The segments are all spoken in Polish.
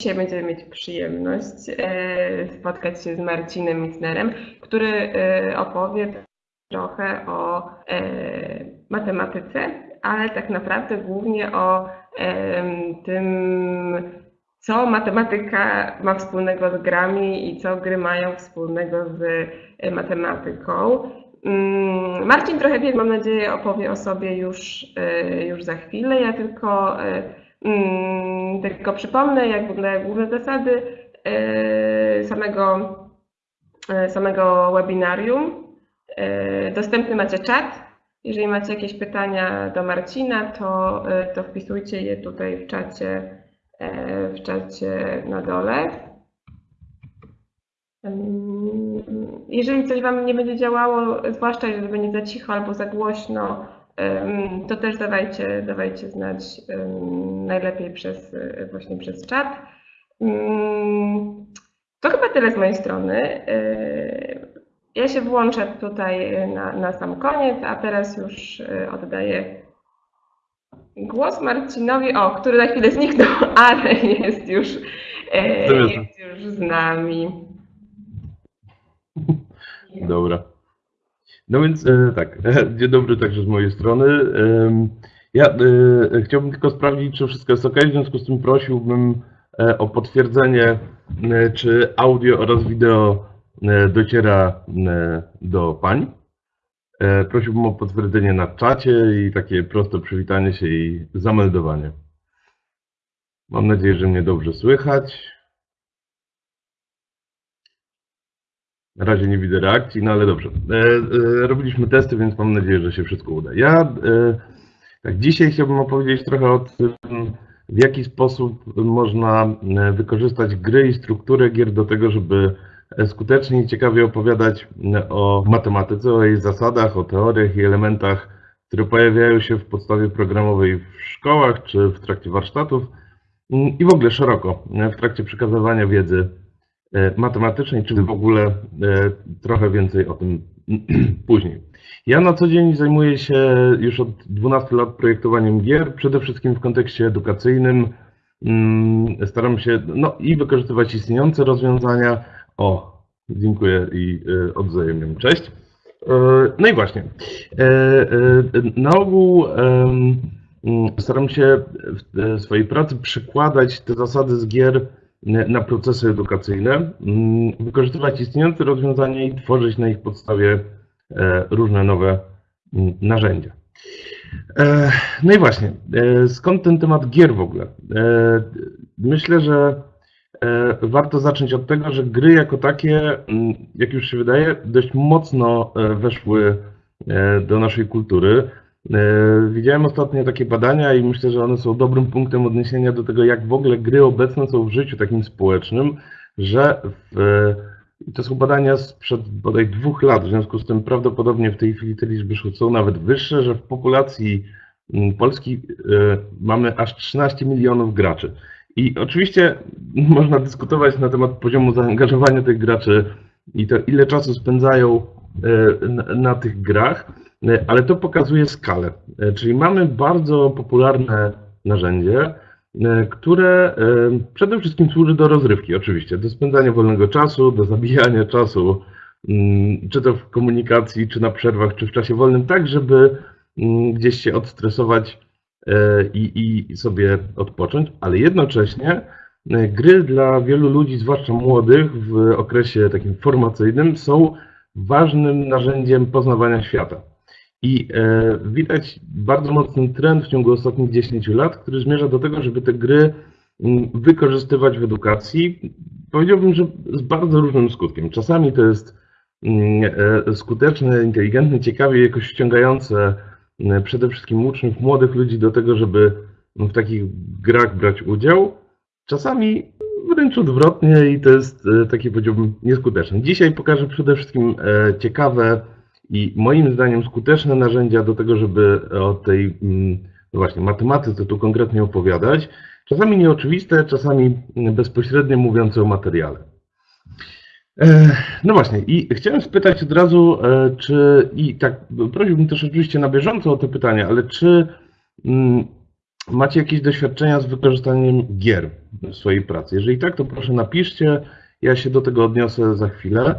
Dzisiaj będziemy mieć przyjemność e, spotkać się z Marcinem Mitnerem, który e, opowie trochę o e, matematyce, ale tak naprawdę głównie o tym, co matematyka ma wspólnego z grami i co gry mają wspólnego z matematyką. Mm, Marcin trochę wie, mam nadzieję, opowie o sobie już, już za chwilę. Ja tylko tylko przypomnę, jak w ogóle główne zasady e, samego, e, samego webinarium. E, dostępny macie czat. Jeżeli macie jakieś pytania do Marcina, to, to wpisujcie je tutaj w czacie, w czacie na dole. Jeżeli coś Wam nie będzie działało, zwłaszcza jeżeli będzie za cicho albo za głośno, to też dawajcie, dawajcie znać najlepiej przez, właśnie przez czat. To chyba tyle z mojej strony. Ja się włączę tutaj na, na sam koniec, a teraz już oddaję głos Marcinowi, o, który na chwilę zniknął, ale jest już, jest już z nami. Dobra. No więc e, tak, dzień dobry także z mojej strony. Ja e, chciałbym tylko sprawdzić, czy wszystko jest ok, w związku z tym prosiłbym e, o potwierdzenie, czy audio oraz wideo dociera do pań. Prosiłbym o potwierdzenie na czacie i takie proste przywitanie się i zameldowanie. Mam nadzieję, że mnie dobrze słychać. Na razie nie widzę reakcji, no ale dobrze. E, e, robiliśmy testy, więc mam nadzieję, że się wszystko uda. Ja e, tak, dzisiaj chciałbym opowiedzieć trochę o tym, w jaki sposób można e, wykorzystać gry i strukturę gier do tego, żeby skutecznie i ciekawie opowiadać e, o matematyce, o jej zasadach, o teoriach i elementach, które pojawiają się w podstawie programowej w szkołach czy w trakcie warsztatów mm, i w ogóle szeroko e, w trakcie przekazywania wiedzy E, matematycznej, czy w ogóle e, trochę więcej o tym później. Ja na co dzień zajmuję się już od 12 lat projektowaniem gier, przede wszystkim w kontekście edukacyjnym. Mm, staram się no, i wykorzystywać istniejące rozwiązania. O, dziękuję i e, odwzajemniam. Cześć. No i właśnie. Na ogół staram się w swojej pracy przykładać te zasady z gier na procesy edukacyjne, mm, wykorzystywać istniejące rozwiązania i tworzyć na ich podstawie e, różne nowe mm, narzędzia. E, no i właśnie, e, skąd ten temat gier w ogóle? Myślę, że warto zacząć od tego, że gry jako takie, mm, jak już się wydaje, dość mocno weszły do naszej kultury. E, widziałem ostatnio takie badania i myślę, że one są dobrym punktem odniesienia do tego, jak w ogóle gry obecne są w życiu takim społecznym, że w, to są badania sprzed bodaj dwóch lat, w związku z tym prawdopodobnie w tej chwili te liczby są nawet wyższe, że w populacji mm, Polski e, mamy aż 13 milionów graczy. I oczywiście można dyskutować na temat poziomu zaangażowania tych graczy i to ile czasu spędzają na, na tych grach, E, ale to pokazuje skalę. E, czyli mamy bardzo popularne narzędzie, e, które przede wszystkim służy do rozrywki, oczywiście, do spędzania wolnego czasu, do zabijania czasu, mm, czy to w komunikacji, czy na przerwach, czy w czasie wolnym, tak, żeby mm, gdzieś się odstresować i, i sobie odpocząć, ale jednocześnie gry dla wielu ludzi, zwłaszcza młodych, w okresie takim formacyjnym, są ważnym narzędziem poznawania świata. I e, widać bardzo mocny trend w ciągu ostatnich 10 lat, który zmierza do tego, żeby te gry mm, wykorzystywać w edukacji. Powiedziałbym, że z bardzo różnym skutkiem. Czasami to jest mm, e, skuteczne, inteligentne, ciekawie, jakoś ściągające mm, przede wszystkim uczniów, młodych ludzi do tego, żeby w takich grach brać udział. Czasami wręcz odwrotnie i to jest e, takie, powiedziałbym, nieskuteczne. Dzisiaj pokażę przede wszystkim ciekawe, i moim zdaniem skuteczne narzędzia do tego, żeby o tej mm, no właśnie matematyce tu konkretnie opowiadać, czasami nieoczywiste, czasami bezpośrednio mówiące o materiale. E, no właśnie, i chciałem spytać od razu, e, czy i tak prosiłbym też oczywiście na bieżąco o te pytania, ale czy mm, macie jakieś doświadczenia z wykorzystaniem gier w swojej pracy. Jeżeli tak, to proszę napiszcie, ja się do tego odniosę za chwilę.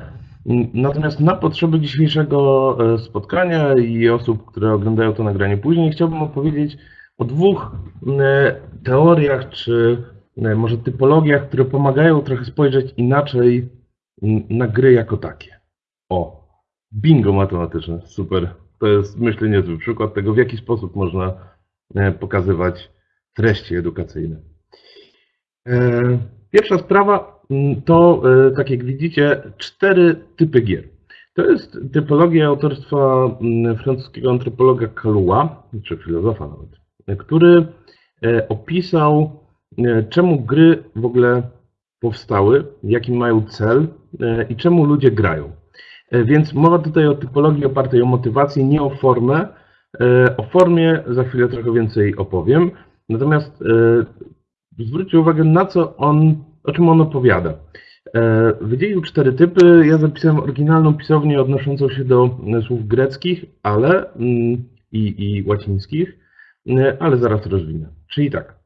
Natomiast na potrzeby dzisiejszego e, spotkania i osób, które oglądają to nagranie później, chciałbym opowiedzieć o dwóch e, teoriach, czy e, może typologiach, które pomagają trochę spojrzeć inaczej na gry jako takie. O, bingo matematyczne, super. To jest, myślę, niezły przykład tego, w jaki sposób można pokazywać treści edukacyjne. Pierwsza sprawa Mm, to, e, tak jak widzicie, cztery typy gier. To jest typologia autorstwa mm, francuskiego antropologa Kalua, czy filozofa nawet, który e, opisał, e, czemu gry w ogóle powstały, jaki mają cel i czemu ludzie grają. Więc mowa tutaj o typologii opartej o motywację, nie o formę. O formie za chwilę trochę więcej opowiem. Natomiast zwróćcie uwagę, na co on o czym on opowiada. E, wydzielił cztery typy. Ja zapisałem oryginalną pisownię odnoszącą się do e, słów greckich, ale mm, i, i łacińskich, e, ale zaraz rozwinę. Czyli tak.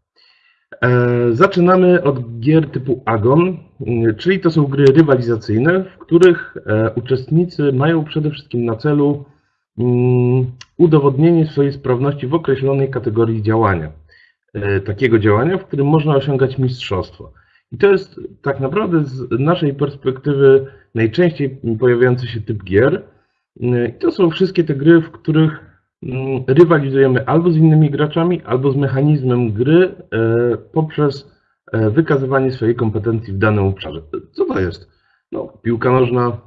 Zaczynamy od gier typu Agon, czyli to są gry rywalizacyjne, w których uczestnicy mają przede wszystkim na celu mm, udowodnienie swojej sprawności w określonej kategorii działania. Takiego działania, w którym można osiągać mistrzostwo. I to jest tak naprawdę z naszej perspektywy najczęściej pojawiający się typ gier. I to są wszystkie te gry, w których mm, rywalizujemy albo z innymi graczami, albo z mechanizmem gry e, poprzez e, wykazywanie swojej kompetencji w danym obszarze. Co to jest? No, piłka nożna,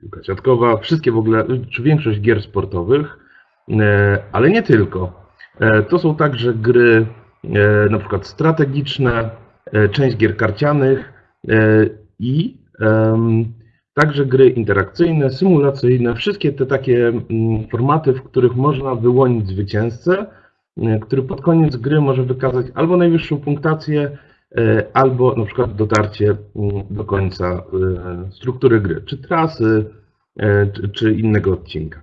piłka siatkowa, wszystkie w ogóle, czy większość gier sportowych, e, ale nie tylko. To są także gry na przykład strategiczne, E, część gier karcianych e, i także gry interakcyjne, symulacyjne, wszystkie te takie mm, formaty, w których można wyłonić zwycięzcę, e, który pod koniec gry może wykazać albo najwyższą punktację, albo na przykład dotarcie mm, do końca struktury gry, czy trasy, czy innego odcinka.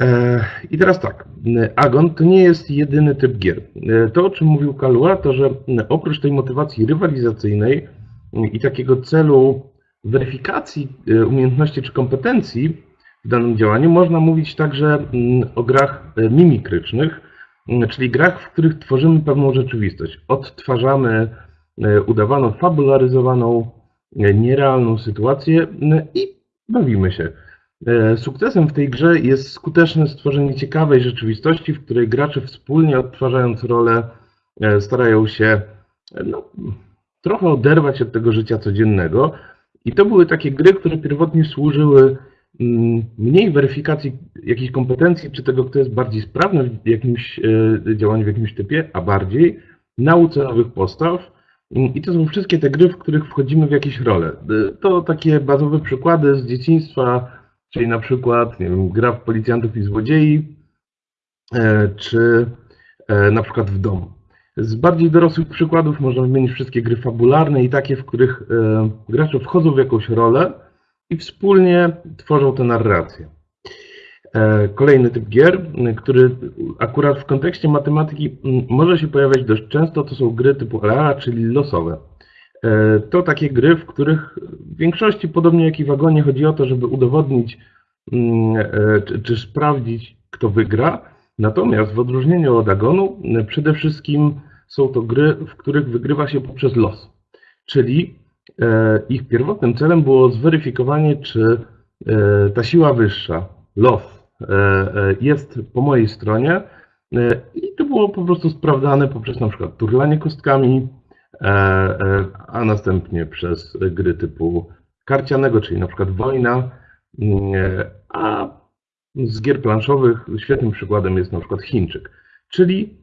E, I teraz tak, Agon to nie jest jedyny typ gier. E, to, o czym mówił Kalua, to że oprócz tej motywacji rywalizacyjnej i takiego celu weryfikacji e, umiejętności czy kompetencji w danym działaniu, można mówić także o grach mimikrycznych, czyli grach, w których tworzymy pewną rzeczywistość. Odtwarzamy udawaną, fabularyzowaną, nierealną sytuację i bawimy się. E, sukcesem w tej grze jest skuteczne stworzenie ciekawej rzeczywistości, w której gracze wspólnie odtwarzając rolę e, starają się e, no, trochę oderwać od tego życia codziennego. I to były takie gry, które pierwotnie służyły mm, mniej weryfikacji jakichś kompetencji, czy tego, kto jest bardziej sprawny w jakimś działaniu, w jakimś typie, a bardziej nauce nowych postaw. I to są wszystkie te gry, w których wchodzimy w jakieś role. To takie bazowe przykłady z dzieciństwa, Czyli na przykład, nie wiem, gra w policjantów i złodziei, e, czy e, na przykład w domu. Z bardziej dorosłych przykładów można wymienić wszystkie gry fabularne i takie, w których e, gracze wchodzą w jakąś rolę i wspólnie tworzą tę narrację. Kolejny typ gier, który akurat w kontekście matematyki może się pojawiać dość często, to są gry typu LA, czyli losowe. E, to takie gry, w których w większości, podobnie jak i w wagonie, chodzi o to, żeby udowodnić mm, e, czy, czy sprawdzić, kto wygra. Natomiast w odróżnieniu od agonu, e, przede wszystkim są to gry, w których wygrywa się poprzez los. Czyli ich pierwotnym celem było zweryfikowanie, czy ta siła wyższa, los, jest po mojej stronie. I to było po prostu sprawdzane poprzez na przykład turlanie kostkami, a następnie przez gry typu karcianego, czyli na przykład Wojna, mm, e, a z gier planszowych świetnym przykładem jest na przykład Chińczyk, czyli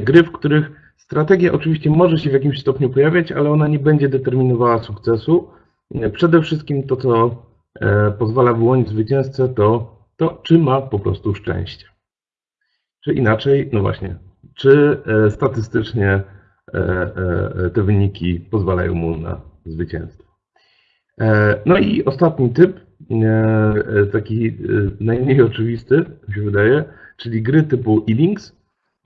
gry, w których strategia oczywiście może się w jakimś stopniu pojawiać, ale ona nie będzie determinowała sukcesu. Przede wszystkim to, co pozwala wyłonić zwycięzcę, to to, czy ma po prostu szczęście. Czy inaczej, no właśnie, czy statystycznie E, e, te wyniki pozwalają mu na zwycięstwo. E, no i ostatni typ, taki najmniej oczywisty, mi się wydaje, czyli gry typu e-links,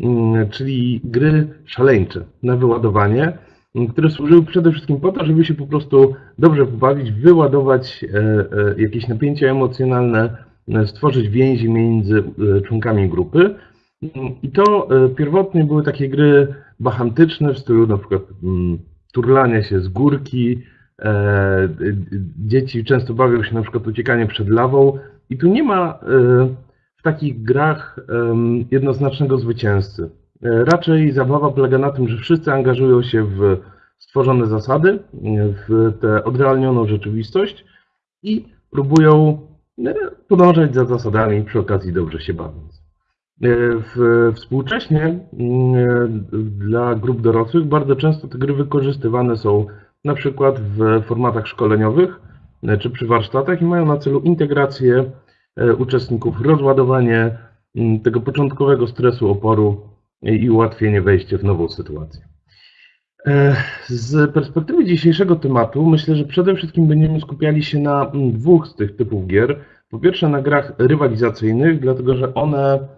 mm, czyli gry szaleńcze na wyładowanie, mm, które służyły przede wszystkim po to, żeby się po prostu dobrze pobawić, wyładować e, e, jakieś napięcia emocjonalne, e, stworzyć więzi między członkami grupy. Mm, I to pierwotnie były takie gry bachantyczne w stylu na przykład turlania się z górki, dzieci często bawią się na przykład uciekanie przed lawą i tu nie ma w takich grach jednoznacznego zwycięzcy. E, raczej zabawa polega na tym, że wszyscy angażują się w stworzone zasady, w tę odrealnioną rzeczywistość i próbują e, podążać za zasadami, przy okazji dobrze się bawiąc. E, współcześnie dla grup dorosłych bardzo często te gry wykorzystywane są na przykład w formatach szkoleniowych czy przy warsztatach i mają na celu integrację E, uczestników, rozładowanie mm, tego początkowego stresu, oporu i ułatwienie wejścia w nową sytuację. E, z perspektywy dzisiejszego tematu myślę, że przede wszystkim będziemy skupiali się na mm, dwóch z tych typów gier. Po pierwsze na grach rywalizacyjnych, dlatego że one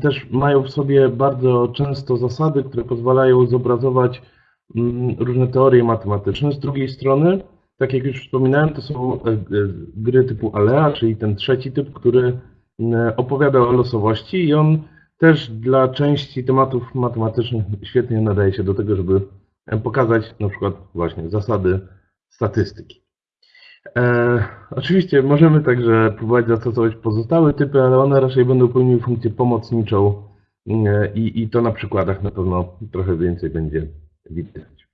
też mają w sobie bardzo często zasady, które pozwalają zobrazować mm, różne teorie matematyczne. Z drugiej strony tak jak już wspominałem, to są e, e, gry typu Alea, czyli ten trzeci typ, który e, opowiada o losowości i on też dla części tematów matematycznych świetnie nadaje się do tego, żeby pokazać na przykład właśnie zasady statystyki. E, oczywiście możemy także próbować zastosować pozostałe typy, ale one raczej będą pełniły funkcję pomocniczą i, i to na przykładach na pewno trochę więcej będzie widać.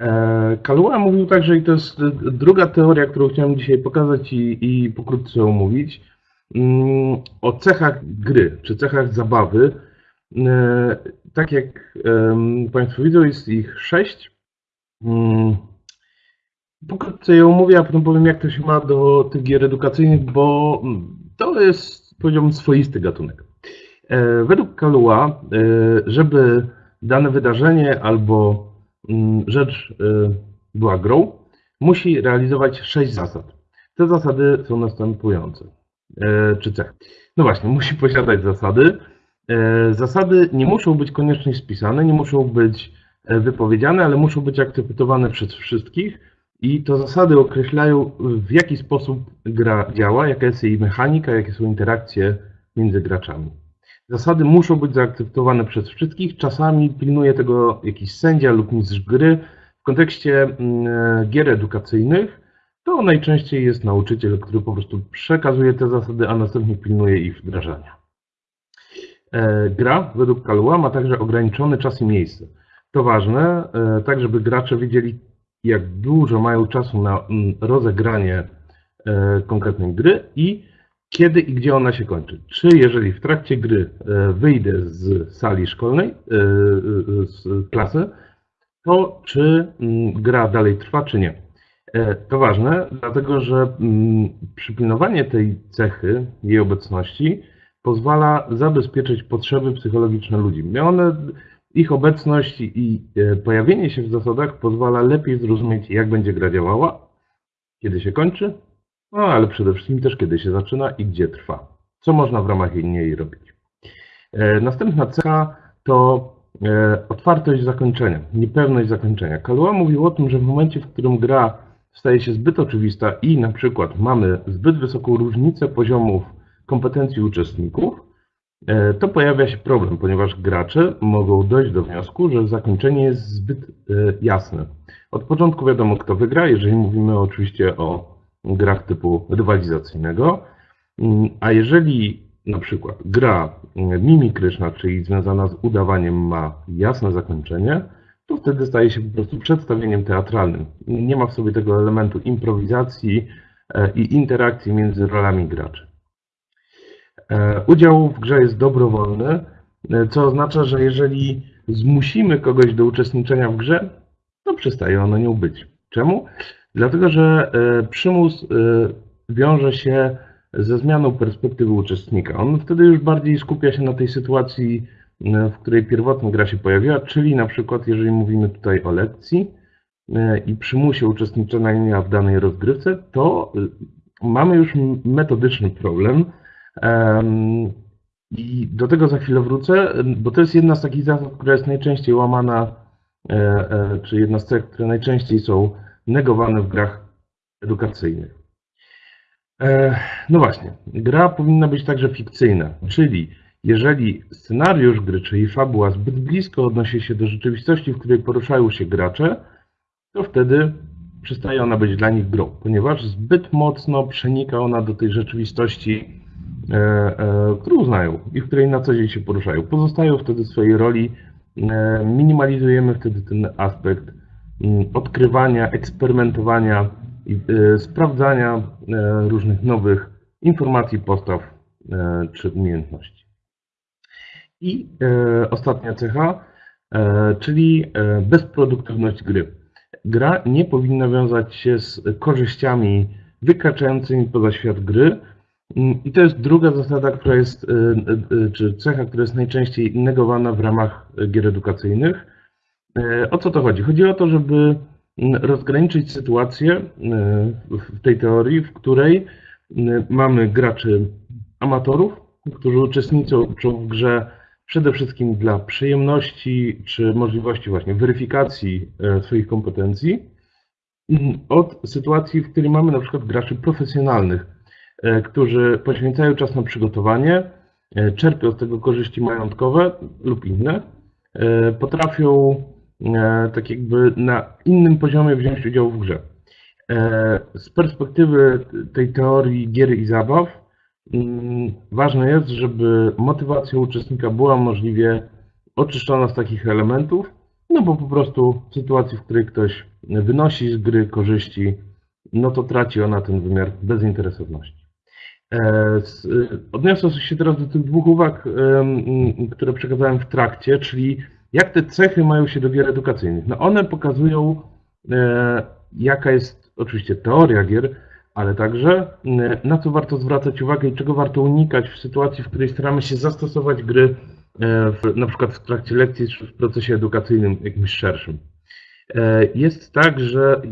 E, Kalua mówił także, i to jest druga teoria, którą chciałem dzisiaj pokazać i, i pokrótce omówić, mm, o cechach gry, czy cechach zabawy. E, tak jak Państwo widzą, jest ich sześć. Mm, pokrótce je omówię, a potem powiem, jak to się ma do tych gier edukacyjnych, bo to jest, powiedziałbym, swoisty gatunek. E, według Kalua, żeby dane wydarzenie albo Mm, rzecz y, była grą, musi realizować sześć zasad. Te zasady są następujące. E, czy cech? No właśnie, musi posiadać zasady. E, zasady nie muszą być koniecznie spisane, nie muszą być e, wypowiedziane, ale muszą być akceptowane przez wszystkich i to zasady określają, w jaki sposób gra działa, jaka jest jej mechanika, jakie są interakcje między graczami. Zasady muszą być zaakceptowane przez wszystkich. Czasami pilnuje tego jakiś sędzia lub mistrz gry. W kontekście mm, gier edukacyjnych to najczęściej jest nauczyciel, który po prostu przekazuje te zasady, a następnie pilnuje ich wdrażania. E, gra według Kalua ma także ograniczony czas i miejsce. To ważne, e, tak żeby gracze wiedzieli, jak dużo mają czasu na mm, rozegranie e, konkretnej gry i kiedy i gdzie ona się kończy. Czy jeżeli w trakcie gry e, wyjdę z sali szkolnej, e, z klasy, to czy mm, gra dalej trwa, czy nie. To ważne, dlatego że mm, przypilnowanie tej cechy, jej obecności, pozwala zabezpieczyć potrzeby psychologiczne ludzi. One, ich obecność i pojawienie się w zasadach pozwala lepiej zrozumieć, jak będzie gra działała, kiedy się kończy no ale przede wszystkim też kiedy się zaczyna i gdzie trwa. Co można w ramach niej robić. E, następna cecha to e, otwartość zakończenia, niepewność zakończenia. Kalua mówił o tym, że w momencie, w którym gra staje się zbyt oczywista i na przykład mamy zbyt wysoką różnicę poziomów kompetencji uczestników, e, to pojawia się problem, ponieważ gracze mogą dojść do wniosku, że zakończenie jest zbyt jasne. Od początku wiadomo, kto wygra, jeżeli mówimy oczywiście o grach typu rywalizacyjnego. Mm, a jeżeli na przykład gra mm, mimikryczna, czyli związana z udawaniem ma jasne zakończenie, to wtedy staje się po prostu przedstawieniem teatralnym. Nie ma w sobie tego elementu improwizacji e, i interakcji między rolami graczy. E, udział w grze jest dobrowolny, e, co oznacza, że jeżeli zmusimy kogoś do uczestniczenia w grze, to przestaje ono nią być. Czemu? Dlatego, że e, przymus wiąże się ze zmianą perspektywy uczestnika. On wtedy już bardziej skupia się na tej sytuacji, w której pierwotnie gra się pojawiła, czyli na przykład jeżeli mówimy tutaj o lekcji i przymusie uczestniczenia w danej rozgrywce, to mamy już metodyczny problem. I do tego za chwilę wrócę, bo to jest jedna z takich zasad, która jest najczęściej łamana, czy jedna z tych, które najczęściej są negowane w grach edukacyjnych. No właśnie, gra powinna być także fikcyjna, czyli jeżeli scenariusz gry, czyli fabuła zbyt blisko odnosi się do rzeczywistości, w której poruszają się gracze, to wtedy przestaje ona być dla nich grą, ponieważ zbyt mocno przenika ona do tej rzeczywistości, e, e, którą znają i w której na co dzień się poruszają. Pozostają wtedy w swojej roli, e, minimalizujemy wtedy ten aspekt mm, odkrywania, eksperymentowania i sprawdzania różnych nowych informacji, postaw czy umiejętności. I ostatnia cecha, czyli bezproduktywność gry gra nie powinna wiązać się z korzyściami wykraczającymi poza świat gry. I to jest druga zasada, która jest, y, y, y, czy cecha, która jest najczęściej negowana w ramach gier edukacyjnych. O co to chodzi? Chodzi o to, żeby rozgraniczyć sytuację w tej teorii, w której mamy graczy amatorów, którzy uczestniczą w grze przede wszystkim dla przyjemności czy możliwości właśnie weryfikacji e, swoich kompetencji, mm, od sytuacji, w której mamy na przykład graczy profesjonalnych, którzy poświęcają czas na przygotowanie, e, czerpią z tego korzyści majątkowe lub inne, potrafią tak jakby na innym poziomie wziąć udział w grze. Z perspektywy tej teorii gier i zabaw, Mm, ważne jest, żeby motywacja uczestnika była możliwie oczyszczona z takich elementów, no bo po prostu w sytuacji, w której ktoś wynosi z gry korzyści, no to traci ona ten wymiar bezinteresowności. E, odniosę się teraz do tych dwóch uwag, które przekazałem w trakcie, czyli jak te cechy mają się do gier edukacyjnych. No one pokazują, e, jaka jest oczywiście teoria gier, ale także na co warto zwracać uwagę i czego warto unikać w sytuacji, w której staramy się zastosować gry e, w, na przykład w trakcie lekcji czy w procesie edukacyjnym jakimś szerszym. E, jest tak, że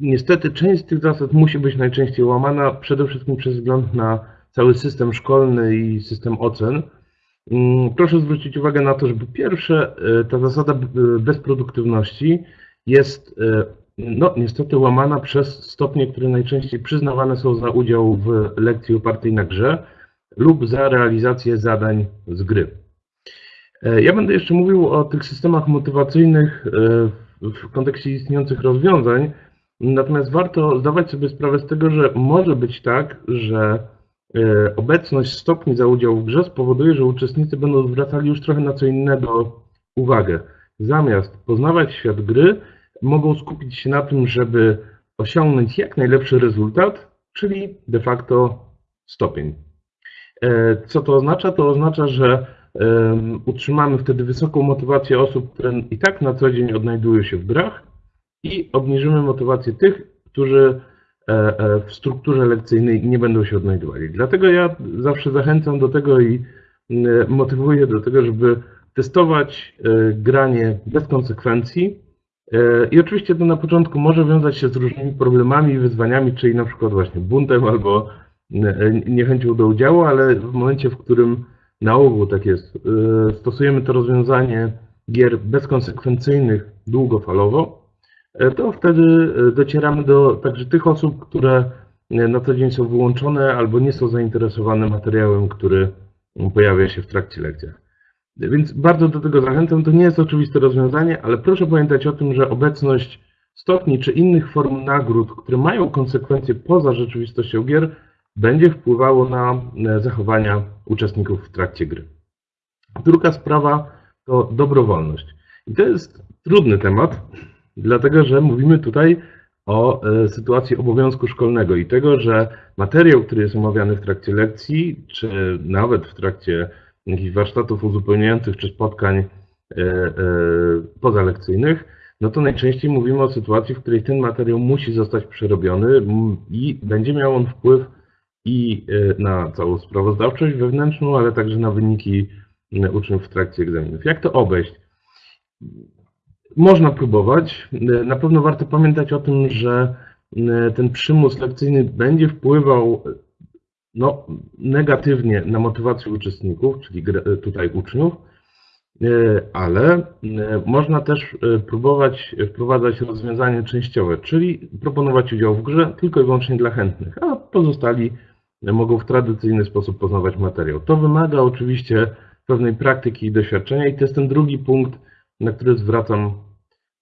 niestety część z tych zasad musi być najczęściej łamana przede wszystkim przez wzgląd na cały system szkolny i system ocen. Mm, proszę zwrócić uwagę na to, że po pierwsze e, ta zasada bezproduktywności jest no, niestety łamana przez stopnie, które najczęściej przyznawane są za udział w lekcji opartej na grze lub za realizację zadań z gry. E, ja będę jeszcze mówił o tych systemach motywacyjnych e, w kontekście istniejących rozwiązań, natomiast warto zdawać sobie sprawę z tego, że może być tak, że e, obecność stopni za udział w grze spowoduje, że uczestnicy będą zwracali już trochę na co innego uwagę. Zamiast poznawać świat gry, mogą skupić się na tym, żeby osiągnąć jak najlepszy rezultat, czyli de facto stopień. E, co to oznacza? To oznacza, że utrzymamy wtedy wysoką motywację osób, które i tak na co dzień odnajdują się w grach i obniżymy motywację tych, którzy e, e, w strukturze lekcyjnej nie będą się odnajdowali. Dlatego ja zawsze zachęcam do tego i motywuję do tego, żeby testować granie bez konsekwencji, E, I oczywiście to na początku może wiązać się z różnymi problemami i wyzwaniami, czyli na przykład właśnie buntem albo e, niechęcią do udziału, ale w momencie, w którym na ogół tak jest, e, stosujemy to rozwiązanie gier bezkonsekwencyjnych długofalowo, to wtedy docieramy do także tych osób, które na co dzień są wyłączone albo nie są zainteresowane materiałem, który pojawia się w trakcie lekcjach. Więc bardzo do tego zachęcam. To nie jest oczywiste rozwiązanie, ale proszę pamiętać o tym, że obecność stopni czy innych form nagród, które mają konsekwencje poza rzeczywistością gier, będzie wpływało na e, zachowania uczestników w trakcie gry. Druga sprawa to dobrowolność. I to jest trudny temat, dlatego że mówimy tutaj o e, sytuacji obowiązku szkolnego i tego, że materiał, który jest omawiany w trakcie lekcji, czy nawet w trakcie jakichś warsztatów uzupełniających czy spotkań e, e, pozalekcyjnych, no to najczęściej mówimy o sytuacji, w której ten materiał musi zostać przerobiony i będzie miał on wpływ i na całą sprawozdawczość wewnętrzną, ale także na wyniki uczniów w trakcie egzaminów. Jak to obejść? Można próbować. Na pewno warto pamiętać o tym, że ten przymus lekcyjny będzie wpływał no, negatywnie na motywację uczestników, czyli tutaj uczniów, ale można też próbować wprowadzać rozwiązanie częściowe, czyli proponować udział w grze tylko i wyłącznie dla chętnych, a pozostali mogą w tradycyjny sposób poznawać materiał. To wymaga oczywiście pewnej praktyki i doświadczenia i to jest ten drugi punkt, na który zwracam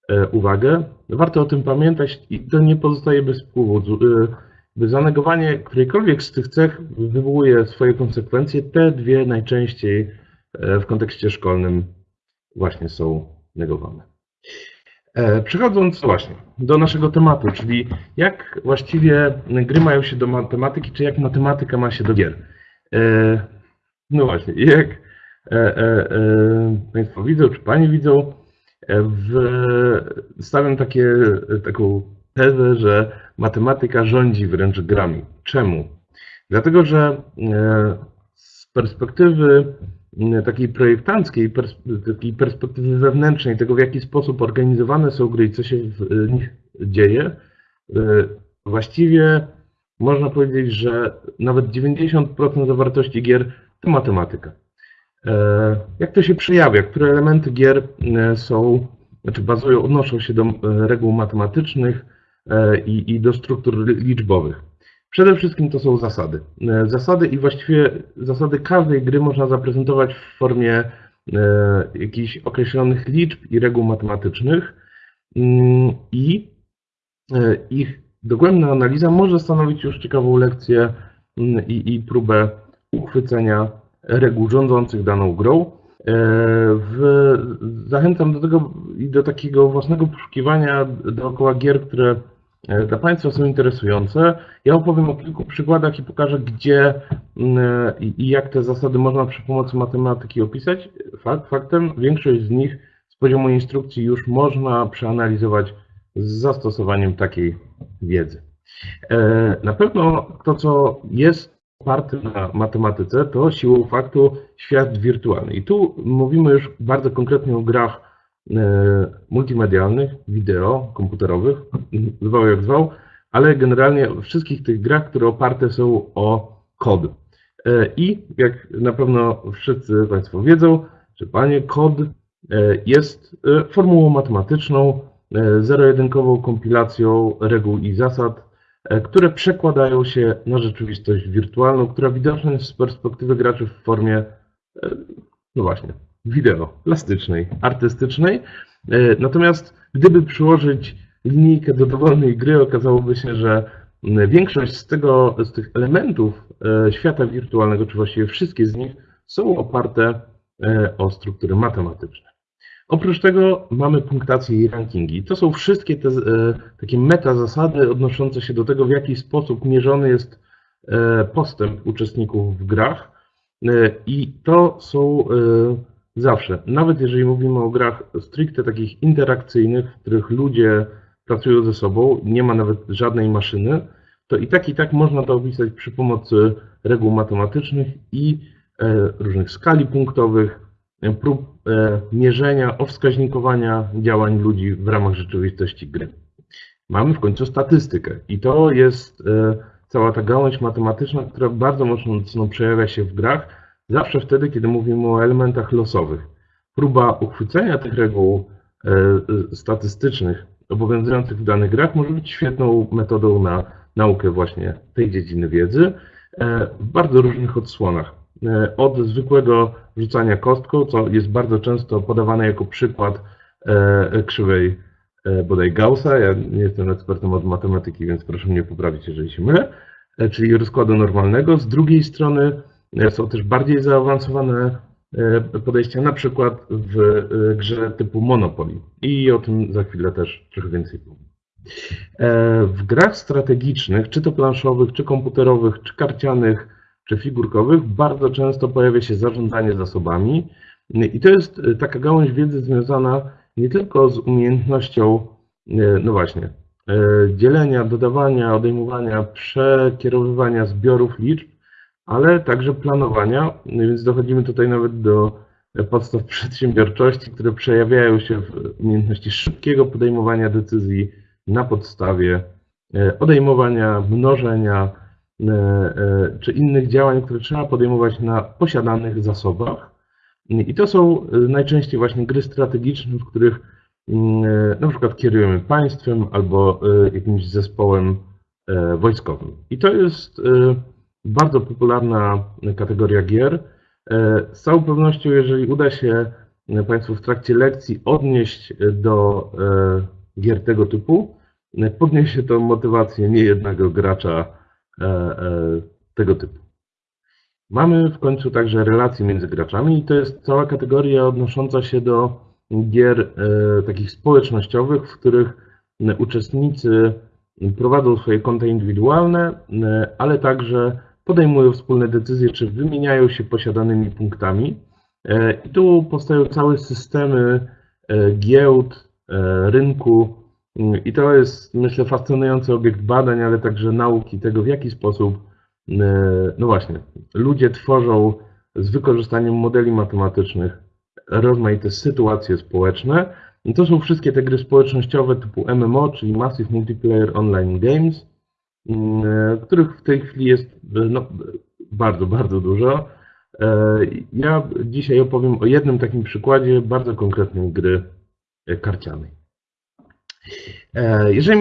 e, uwagę. Warto o tym pamiętać i to nie pozostaje bez wpływu. E, zanegowanie którejkolwiek z tych cech wywołuje swoje konsekwencje. Te dwie najczęściej e, w kontekście szkolnym właśnie są negowane. Przechodząc właśnie do naszego tematu, czyli jak właściwie gry mają się do matematyki, czy jak matematyka ma się do gier. No właśnie, jak Państwo widzą, czy Pani widzą, w, stawiam takie, taką tezę, że matematyka rządzi wręcz grami. Czemu? Dlatego, że z perspektywy takiej projektanckiej, takiej perspektywy wewnętrznej, tego w jaki sposób organizowane są gry i co się w nich dzieje, właściwie można powiedzieć, że nawet 90% zawartości gier to matematyka. Jak to się przejawia? Które elementy gier są, znaczy bazują, odnoszą się do reguł matematycznych i, i do struktur liczbowych? Przede wszystkim to są zasady. E, zasady i właściwie zasady każdej gry można zaprezentować w formie e, jakichś określonych liczb i reguł matematycznych mm, i e, ich dogłębna analiza może stanowić już ciekawą lekcję mm, i, i próbę uchwycenia reguł rządzących daną grą. W, zachęcam do tego i do takiego własnego poszukiwania dookoła gier, które E, dla Państwa są interesujące. Ja opowiem o kilku przykładach i pokażę, gdzie mm, i jak te zasady można przy pomocy matematyki opisać. Fakt, faktem, większość z nich z poziomu instrukcji już można przeanalizować z zastosowaniem takiej wiedzy. E, na pewno to, co jest oparte na matematyce, to siłą faktu świat wirtualny. I tu mówimy już bardzo konkretnie o grach E, multimedialnych, wideo, komputerowych, zwał jak zwał, ale generalnie wszystkich tych grach, które oparte są o kod. E, I jak na pewno wszyscy Państwo wiedzą, że Panie, kod e, jest formułą matematyczną, zero-jedynkową kompilacją reguł i zasad, które przekładają się na rzeczywistość wirtualną, która widoczna jest z perspektywy graczy w formie, no właśnie, wideo, plastycznej, artystycznej. E, natomiast gdyby przyłożyć linijkę do dowolnej gry, okazałoby się, że większość z, tego, z tych elementów e, świata wirtualnego, czy właściwie wszystkie z nich, są oparte e, o struktury matematyczne. Oprócz tego mamy punktację i rankingi. To są wszystkie te takie meta zasady odnoszące się do tego, w jaki sposób mierzony jest postęp uczestników w grach. I to są Zawsze. Nawet jeżeli mówimy o grach stricte takich interakcyjnych, w których ludzie pracują ze sobą, nie ma nawet żadnej maszyny, to i tak i tak można to opisać przy pomocy reguł matematycznych i e, różnych skali punktowych, e, prób e, mierzenia, owskaźnikowania działań ludzi w ramach rzeczywistości gry. Mamy w końcu statystykę i to jest cała ta gałąź matematyczna, która bardzo mocno przejawia się w grach, Zawsze wtedy, kiedy mówimy o elementach losowych. Próba uchwycenia tych reguł e, e, statystycznych obowiązujących w danych grach może być świetną metodą na naukę właśnie tej dziedziny wiedzy e, w bardzo różnych odsłonach. Od zwykłego rzucania kostką, co jest bardzo często podawane jako przykład krzywej bodaj Gaussa. Ja nie jestem ekspertem od matematyki, więc proszę mnie poprawić, jeżeli się mylę, czyli rozkładu normalnego. Z drugiej strony są też bardziej zaawansowane e, podejścia, na przykład w e, grze typu Monopoly. I o tym za chwilę też trochę więcej powiem. E, w grach strategicznych, czy to planszowych, czy komputerowych, czy karcianych, czy figurkowych, bardzo często pojawia się zarządzanie zasobami. I to jest taka gałąź wiedzy związana nie tylko z umiejętnością, no właśnie, dzielenia, dodawania, odejmowania, przekierowywania zbiorów liczb, ale także planowania, więc dochodzimy tutaj nawet do podstaw przedsiębiorczości, które przejawiają się w umiejętności szybkiego podejmowania decyzji na podstawie e, odejmowania, mnożenia, czy innych działań, które trzeba podejmować na posiadanych zasobach. I to są najczęściej właśnie gry strategiczne, w których na przykład kierujemy państwem albo jakimś zespołem wojskowym. I to jest bardzo popularna kategoria gier. Z całą pewnością, jeżeli uda się Państwu w trakcie lekcji odnieść do gier tego typu, podniesie to motywację niejednego gracza e, e, tego typu. Mamy w końcu także relacje między graczami i to jest cała kategoria odnosząca się do gier e, takich społecznościowych, w których uczestnicy prowadzą swoje konta indywidualne, ale także podejmują wspólne decyzje, czy wymieniają się posiadanymi punktami. I tu powstają całe systemy giełd, rynku, i to jest, myślę, fascynujący obiekt badań, ale także nauki tego, w jaki sposób, e, no właśnie, ludzie tworzą z wykorzystaniem modeli matematycznych rozmaite sytuacje społeczne. I to są wszystkie te gry społecznościowe typu MMO, czyli Massive Multiplayer Online Games, e, których w tej chwili jest no, bardzo, bardzo dużo. E, ja dzisiaj opowiem o jednym takim przykładzie bardzo konkretnej gry karcianej. E, jeżeli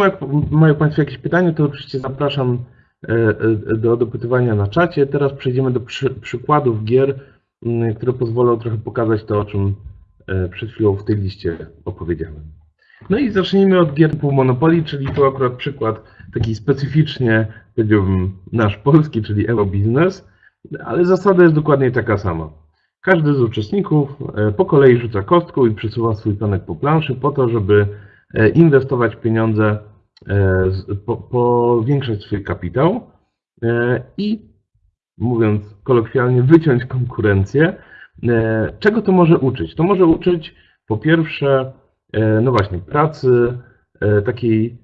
mają Państwo jakieś pytania, to oczywiście zapraszam e, e, do dopytywania na czacie. Teraz przejdziemy do przy, przykładów gier, które pozwolą trochę pokazać to, o czym przed chwilą w tej liście opowiedziałem. No i zacznijmy od gier typu Monopoly, czyli to akurat przykład taki specyficznie, powiedziałbym, nasz polski, czyli Eurobiznes, ale zasada jest dokładnie taka sama. Każdy z uczestników po kolei rzuca kostką i przesuwa swój planek po planszy po to, żeby inwestować pieniądze, e, powiększać swój kapitał e, i, mówiąc kolokwialnie, wyciąć konkurencję. Czego to może uczyć? To może uczyć po pierwsze, no właśnie, pracy takiej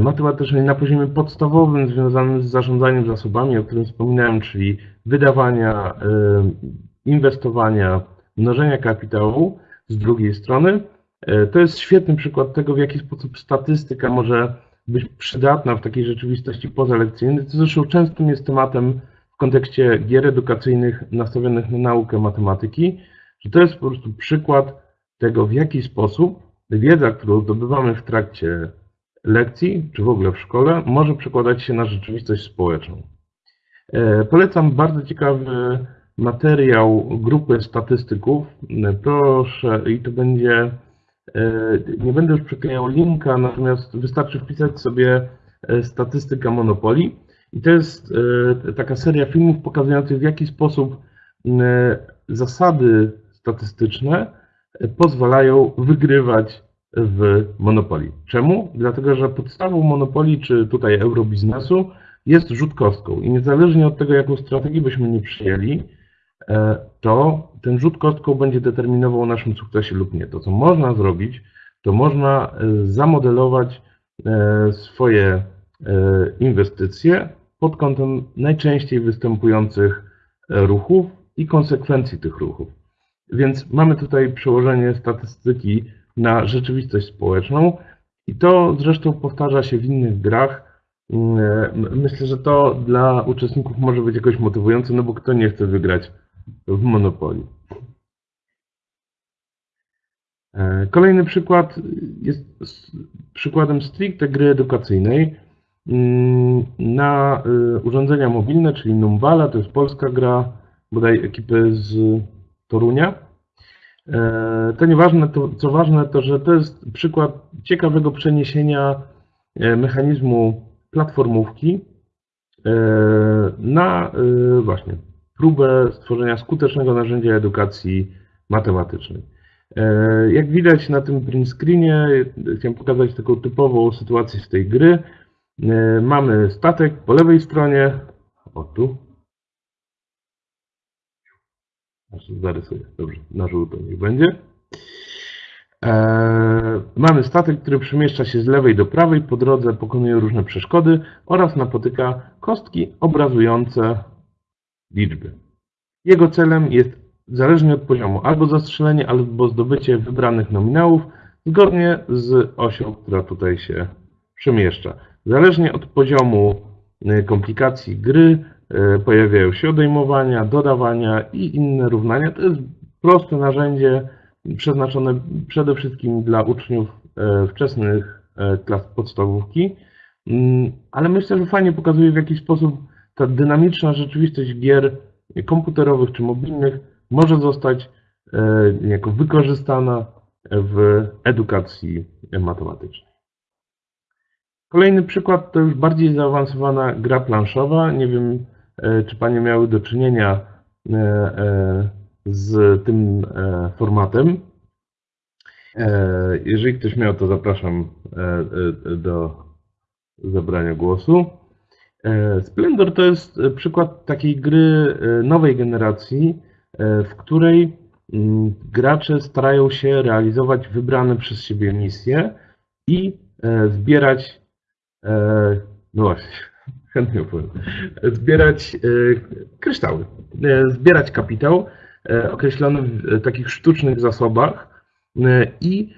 matematycznej na poziomie podstawowym związanym z zarządzaniem zasobami, o którym wspominałem, czyli wydawania, inwestowania, mnożenia kapitału z drugiej strony, E, to jest świetny przykład tego, w jaki sposób statystyka może być przydatna w takiej rzeczywistości pozalekcyjnej, co zresztą częstym jest tematem w kontekście gier edukacyjnych nastawionych na naukę matematyki, że to jest po prostu przykład tego, w jaki sposób wiedza, którą zdobywamy w trakcie lekcji, czy w ogóle w szkole, może przekładać się na rzeczywistość społeczną. E, polecam bardzo ciekawy materiał grupy statystyków. Proszę, i to będzie E, nie będę już przyklejał linka, natomiast wystarczy wpisać sobie e, statystyka Monopoli. I to jest e, taka seria filmów pokazujących, w jaki sposób zasady statystyczne pozwalają wygrywać w Monopoli. Czemu? Dlatego, że podstawą Monopoli, czy tutaj eurobiznesu, jest rzut kostką. I niezależnie od tego, jaką strategię byśmy nie przyjęli, E, to ten rzut kostką będzie determinował o naszym sukcesie lub nie. To, co można zrobić, to można e, zamodelować e, swoje inwestycje pod kątem najczęściej występujących ruchów i konsekwencji tych ruchów. Więc mamy tutaj przełożenie statystyki na rzeczywistość społeczną i to zresztą powtarza się w innych grach. Myślę, że to dla uczestników może być jakoś motywujące, no bo kto nie chce wygrać w Monopoly. E, kolejny przykład jest przykładem stricte gry edukacyjnej mm, na e, urządzenia mobilne, czyli Numbala, to jest polska gra, bodaj ekipy z Torunia. E, to nieważne, to, co ważne, to że to jest przykład ciekawego przeniesienia mechanizmu platformówki na właśnie próbę stworzenia skutecznego narzędzia edukacji matematycznej. E, jak widać na tym print screenie, chciałem pokazać taką typową sytuację z tej gry. E, mamy statek po lewej stronie, o tu, zarysuję, dobrze, na żółto niech będzie. E, mamy statek, który przemieszcza się z lewej do prawej, po drodze pokonuje różne przeszkody oraz napotyka kostki obrazujące liczby. Jego celem jest, zależnie od poziomu, albo zastrzelenie, albo zdobycie wybranych nominałów, zgodnie z osią, która tutaj się przemieszcza. Zależnie od poziomu komplikacji gry pojawiają się odejmowania, dodawania i inne równania. To jest proste narzędzie przeznaczone przede wszystkim dla uczniów wczesnych klas podstawówki, mm, ale myślę, że fajnie pokazuje w jaki sposób ta dynamiczna rzeczywistość gier komputerowych czy mobilnych może zostać jako wykorzystana w edukacji matematycznej. Kolejny przykład to już bardziej zaawansowana gra planszowa. Nie wiem, e, czy Panie miały do czynienia e, e, z tym formatem. Jeżeli ktoś miał, to zapraszam do zabrania głosu. Splendor to jest przykład takiej gry nowej generacji, w której mm, gracze starają się realizować wybrane przez siebie misje i zbierać E, no właśnie, chętnie opowiem. Zbierać e, kryształy, e, zbierać kapitał określony w takich sztucznych zasobach i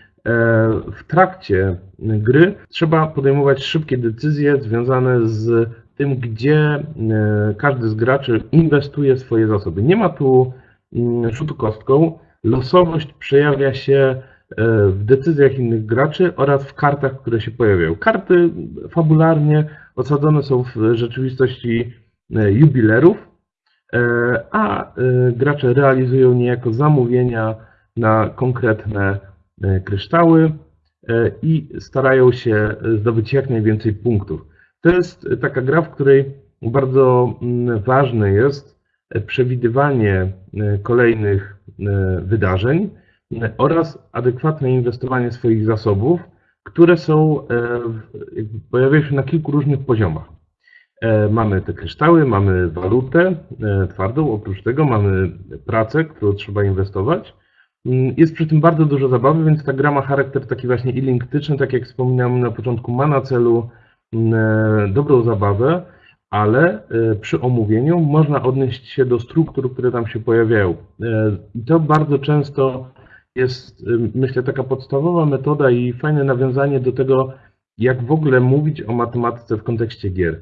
w trakcie gry trzeba podejmować szybkie decyzje związane z tym, gdzie każdy z graczy inwestuje swoje zasoby. Nie ma tu mm, rzutu kostką. Losowość przejawia się E, w decyzjach innych graczy oraz w kartach, które się pojawiają. Karty fabularnie osadzone są w rzeczywistości e, jubilerów, e, a gracze realizują niejako zamówienia na konkretne kryształy i starają się zdobyć jak najwięcej punktów. To jest taka gra, w której bardzo mm, ważne jest przewidywanie kolejnych wydarzeń, oraz adekwatne inwestowanie swoich zasobów, które są, e, pojawiają się na kilku różnych poziomach. E, mamy te kryształy, mamy walutę e, twardą, oprócz tego mamy pracę, którą trzeba inwestować. Mm, jest przy tym bardzo dużo zabawy, więc ta gra ma charakter taki właśnie ilinktyczny, tak jak wspominałem na początku, ma na celu dobrą zabawę, ale przy omówieniu można odnieść się do struktur, które tam się pojawiają. I to bardzo często jest, myślę, taka podstawowa metoda i fajne nawiązanie do tego, jak w ogóle mówić o matematyce w kontekście gier.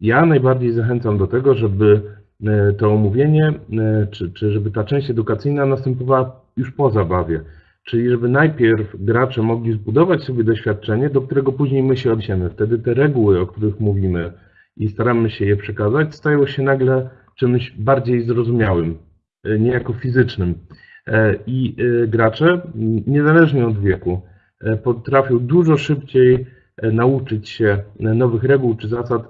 Ja najbardziej zachęcam do tego, żeby e, to omówienie, e, czy, czy żeby ta część edukacyjna następowała już po zabawie. Czyli żeby najpierw gracze mogli zbudować sobie doświadczenie, do którego później my się odniesiemy. Wtedy te reguły, o których mówimy i staramy się je przekazać, stają się nagle czymś bardziej zrozumiałym, e, niejako fizycznym. E, I e, gracze, niezależnie od wieku, potrafią dużo szybciej nauczyć się nowych reguł czy zasad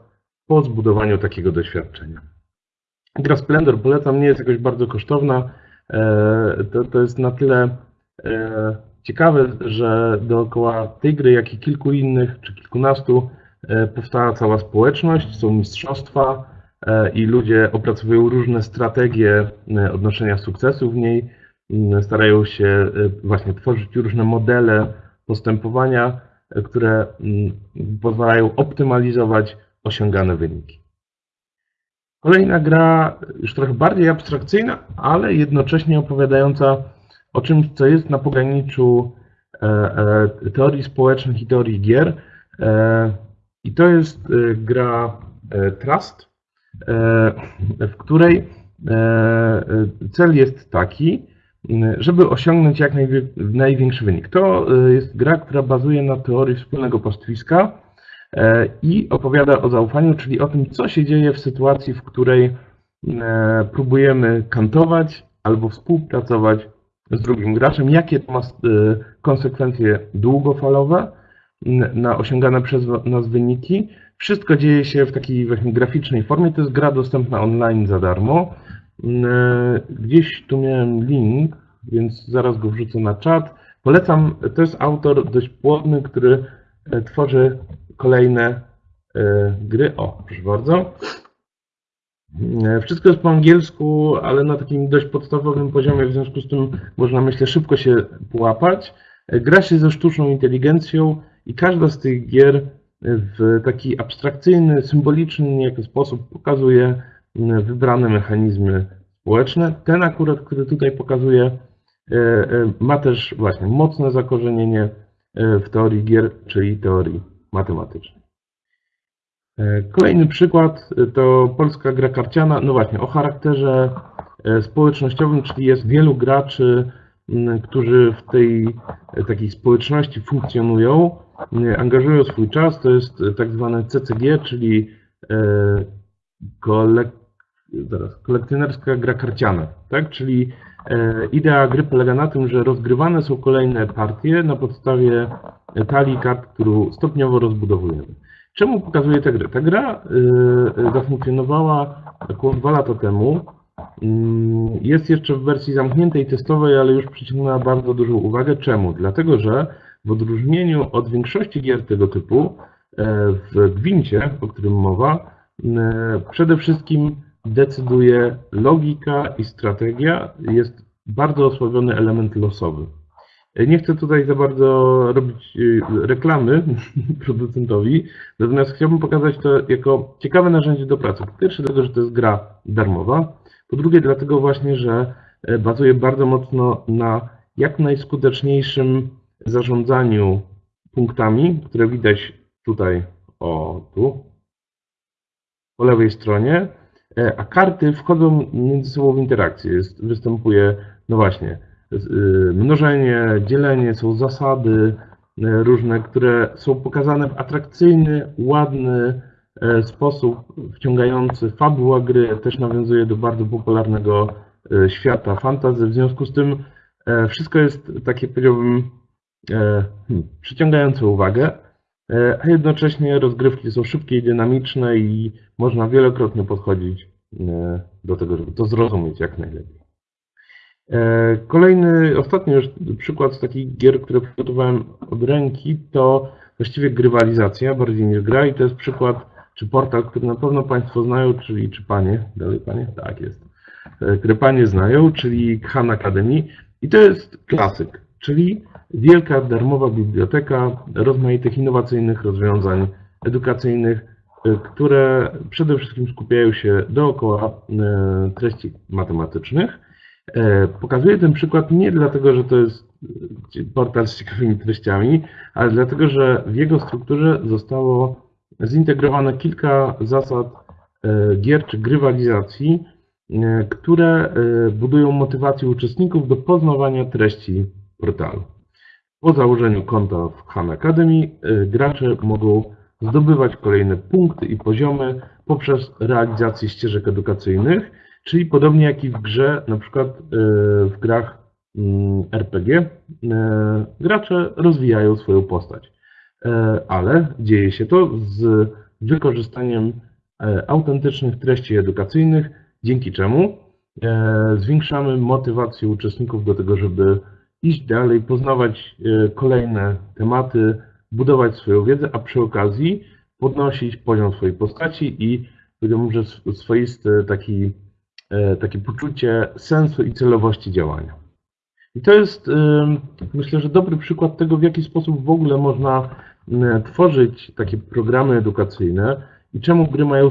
po zbudowaniu takiego doświadczenia. Gra Splendor polecam, nie jest jakoś bardzo kosztowna. To, to jest na tyle ciekawe, że dookoła tej gry, jak i kilku innych, czy kilkunastu, powstała cała społeczność, są mistrzostwa i ludzie opracowują różne strategie odnoszenia sukcesu w niej. Starają się właśnie tworzyć różne modele postępowania, które mm, pozwalają optymalizować osiągane wyniki. Kolejna gra, już trochę bardziej abstrakcyjna, ale jednocześnie opowiadająca o czymś, co jest na pograniczu e, e, teorii społecznych i teorii gier. E, I to jest gra Trust, w której cel jest taki, żeby osiągnąć jak największy wynik. To jest gra, która bazuje na teorii wspólnego pastwiska i opowiada o zaufaniu, czyli o tym, co się dzieje w sytuacji, w której próbujemy kantować albo współpracować z drugim graczem, jakie to ma konsekwencje długofalowe na osiągane przez nas wyniki. Wszystko dzieje się w takiej właśnie graficznej formie. To jest gra dostępna online za darmo. Gdzieś tu miałem link, więc zaraz go wrzucę na czat. Polecam, to jest autor dość płodny, który e, tworzy kolejne e, gry. O, proszę bardzo. Wszystko jest po angielsku, ale na takim dość podstawowym poziomie, w związku z tym można, myślę, szybko się połapać. Gra się ze sztuczną inteligencją i każda z tych gier w taki abstrakcyjny, symboliczny niejaki sposób pokazuje wybrane mechanizmy społeczne. Ten akurat, który tutaj pokazuję, e, e, ma też właśnie mocne zakorzenienie e, w teorii gier, czyli teorii matematycznej. Kolejny przykład to polska gra karciana, no właśnie, o charakterze społecznościowym, czyli jest wielu graczy, którzy w tej takiej społeczności funkcjonują, angażują swój czas, to jest tak zwane CCG, czyli kolek zaraz, kolekcjonerska gra karciana, tak? Czyli e, idea gry polega na tym, że rozgrywane są kolejne partie na podstawie talii kart, którą stopniowo rozbudowujemy. Czemu pokazuję tę grę? Ta gra e, zafunkcjonowała około dwa lata temu. Mm, jest jeszcze w wersji zamkniętej, testowej, ale już przyciągnęła bardzo dużą uwagę. Czemu? Dlatego, że w odróżnieniu od większości gier tego typu, e, w Gwincie, o którym mowa, przede wszystkim decyduje logika i strategia, jest bardzo osłabiony element losowy. Nie chcę tutaj za bardzo robić y, reklamy producentowi, natomiast chciałbym pokazać to jako ciekawe narzędzie do pracy. Po pierwsze dlatego, że to jest gra darmowa, po drugie dlatego właśnie, że e, bazuje bardzo mocno na jak najskuteczniejszym zarządzaniu punktami, które widać tutaj, o tu, po lewej stronie, E, a karty wchodzą między sobą w interakcję. Jest, występuje, no właśnie, mnożenie, dzielenie, są zasady e, różne, które są pokazane w atrakcyjny, ładny e, sposób, wciągający. Fabuła gry też nawiązuje do bardzo popularnego świata fantasy. W związku z tym wszystko jest takie, powiedziałbym, hmm, przyciągające uwagę. A jednocześnie rozgrywki są szybkie i dynamiczne i można wielokrotnie podchodzić do tego, żeby to zrozumieć jak najlepiej. E, kolejny, ostatni już przykład z takich gier, które przygotowałem od ręki, to właściwie grywalizacja bardziej niż gra i to jest przykład, czy portal, który na pewno Państwo znają, czyli czy Panie, dalej Panie? Tak jest, które Panie znają, czyli Khan Academy i to jest klasyk, czyli wielka darmowa biblioteka rozmaitych innowacyjnych rozwiązań edukacyjnych, e, które przede wszystkim skupiają się dookoła e, treści matematycznych. E, pokazuję ten przykład nie dlatego, że to jest portal z ciekawymi treściami, ale dlatego, że w jego strukturze zostało zintegrowane kilka zasad gier czy grywalizacji, które budują motywację uczestników do poznawania treści portalu. Po założeniu konta w Khan Academy gracze mogą zdobywać kolejne punkty i poziomy poprzez realizację ścieżek edukacyjnych, czyli podobnie jak i w grze, na przykład y, w grach mm, RPG, y, gracze rozwijają swoją postać. Ale dzieje się to z wykorzystaniem autentycznych treści edukacyjnych, dzięki czemu zwiększamy motywację uczestników do tego, żeby iść dalej, poznawać e, kolejne tematy, budować swoją wiedzę, a przy okazji podnosić poziom swojej postaci i powiedziałbym, że swoiste taki, e, takie poczucie sensu i celowości działania. I to jest, e, myślę, że dobry przykład tego, w jaki sposób w ogóle można tworzyć takie programy edukacyjne i czemu gry mają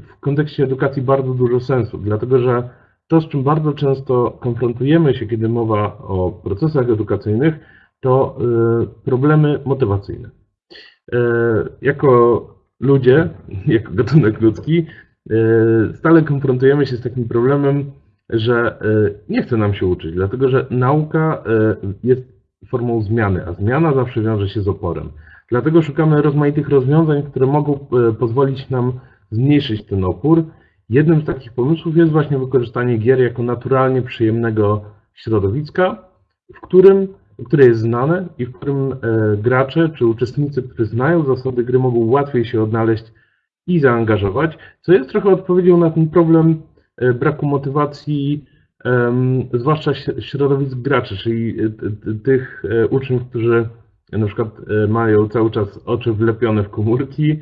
w kontekście edukacji bardzo dużo sensu. Dlatego, że to, z czym bardzo często konfrontujemy się, kiedy mowa o procesach edukacyjnych, to problemy motywacyjne. Jako ludzie, jako gatunek ludzki, stale konfrontujemy się z takim problemem, że nie chce nam się uczyć, dlatego że nauka jest formą zmiany, a zmiana zawsze wiąże się z oporem. Dlatego szukamy rozmaitych rozwiązań, które mogą pozwolić nam zmniejszyć ten opór Jednym z takich pomysłów jest właśnie wykorzystanie gier jako naturalnie przyjemnego środowiska, w którym, które jest znane i w którym e, gracze czy uczestnicy, którzy znają zasady gry, mogą łatwiej się odnaleźć i zaangażować, co jest trochę odpowiedzią na ten problem e, braku motywacji, zwłaszcza środowisk graczy, czyli e, tych uczniów, którzy na przykład mają cały czas oczy wlepione w komórki,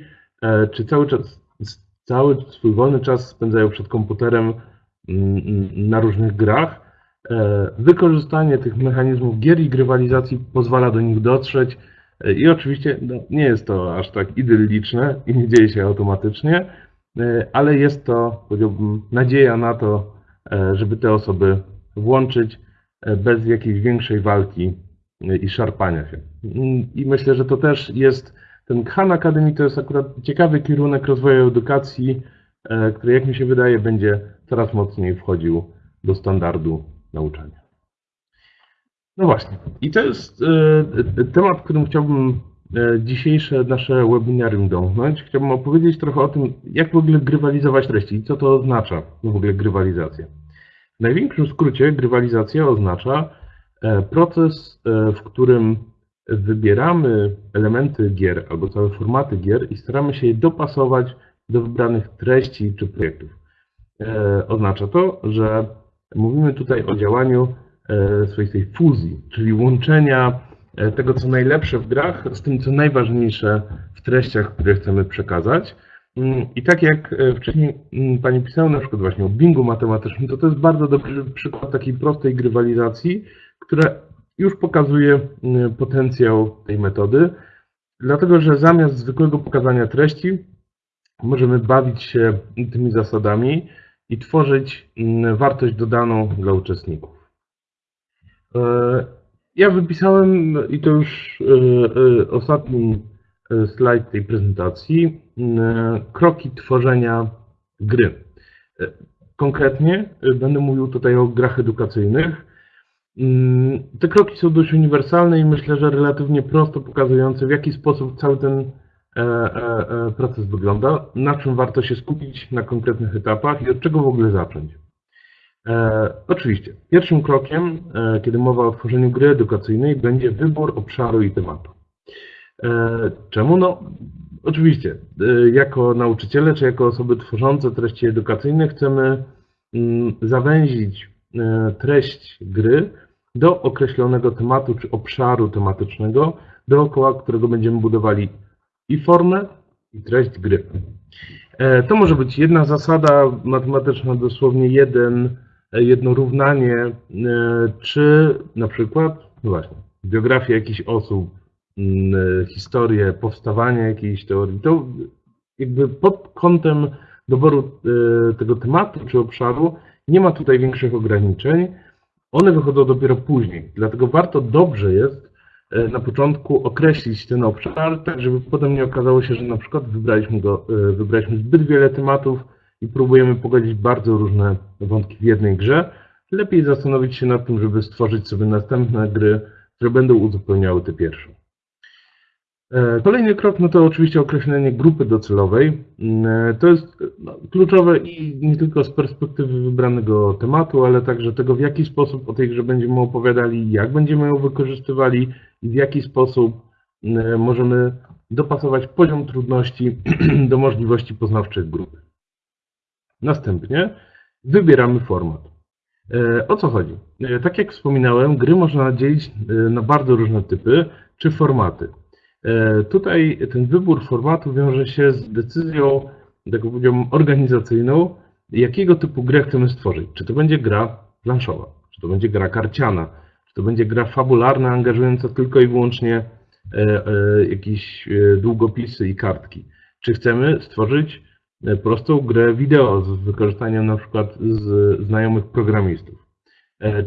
czy cały czas cały swój wolny czas spędzają przed komputerem na różnych grach. E, wykorzystanie tych mechanizmów gier i grywalizacji pozwala do nich dotrzeć e, i oczywiście no, nie jest to aż tak idylliczne i nie dzieje się automatycznie, e, ale jest to, powiedziałbym, nadzieja na to, żeby te osoby włączyć bez jakiejś większej walki i szarpania się. I myślę, że to też jest ten Khan Academy to jest akurat ciekawy kierunek rozwoju edukacji, e, który jak mi się wydaje będzie coraz mocniej wchodził do standardu nauczania. No właśnie, i to jest e, temat, którym chciałbym e, dzisiejsze nasze webinarium domknąć. Chciałbym opowiedzieć trochę o tym, jak w ogóle grywalizować treści i co to oznacza w ogóle grywalizacja. W największym skrócie grywalizacja oznacza proces, w którym wybieramy elementy gier albo całe formaty gier i staramy się je dopasować do wybranych treści czy projektów. Oznacza to, że mówimy tutaj o działaniu swoistej fuzji, czyli łączenia e, tego, co najlepsze w grach, z tym, co najważniejsze w treściach, które chcemy przekazać. Mm, I tak jak wcześniej mm, Pani pisała na przykład właśnie o bingu matematycznym, to to jest bardzo dobry przykład takiej prostej grywalizacji, która już pokazuje mm, potencjał tej metody, dlatego że zamiast zwykłego pokazania treści możemy bawić się tymi zasadami i tworzyć wartość dodaną dla uczestników. E, ja wypisałem, i to już e, e, ostatni slajd tej prezentacji, kroki tworzenia gry. Konkretnie będę mówił tutaj o grach edukacyjnych, Mm, te kroki są dość uniwersalne i myślę, że relatywnie prosto pokazujące, w jaki sposób cały ten proces wygląda, na czym warto się skupić na konkretnych etapach i od czego w ogóle zacząć. Oczywiście, pierwszym krokiem, kiedy mowa o tworzeniu gry edukacyjnej, będzie wybór obszaru i tematu. Czemu? No, oczywiście, jako nauczyciele czy jako osoby tworzące treści edukacyjne chcemy mm, zawęzić treść gry do określonego tematu czy obszaru tematycznego, dookoła którego będziemy budowali i formę, i treść gry. E, to może być jedna zasada matematyczna, dosłownie jeden, e, jedno równanie, e, czy na przykład, no właśnie, biografia jakichś osób, mm, historię powstawania jakiejś teorii. To jakby pod kątem doboru tego tematu czy obszaru nie ma tutaj większych ograniczeń. One wychodzą dopiero później, dlatego warto dobrze jest e, na początku określić ten obszar, tak żeby potem nie okazało się, że na przykład wybraliśmy, go, e, wybraliśmy zbyt wiele tematów i próbujemy pogodzić bardzo różne wątki w jednej grze. Lepiej zastanowić się nad tym, żeby stworzyć sobie następne gry, które będą uzupełniały te pierwsze. E, kolejny krok no to oczywiście określenie grupy docelowej. E, to jest no, kluczowe i nie tylko z perspektywy wybranego tematu, ale także tego, w jaki sposób o tej grze będziemy opowiadali, jak będziemy ją wykorzystywali i w jaki sposób mm, możemy dopasować poziom trudności do możliwości poznawczych grupy. Następnie wybieramy format. E, o co chodzi? Tak jak wspominałem, gry można dzielić na bardzo różne typy czy formaty. E, tutaj ten wybór formatu wiąże się z decyzją, tak powiedziałbym, organizacyjną, jakiego typu grę chcemy stworzyć. Czy to będzie gra planszowa, czy to będzie gra karciana, czy to będzie gra fabularna, angażująca tylko i wyłącznie e, e, jakieś długopisy i kartki. Czy chcemy stworzyć prostą grę wideo z wykorzystaniem na przykład znajomych programistów.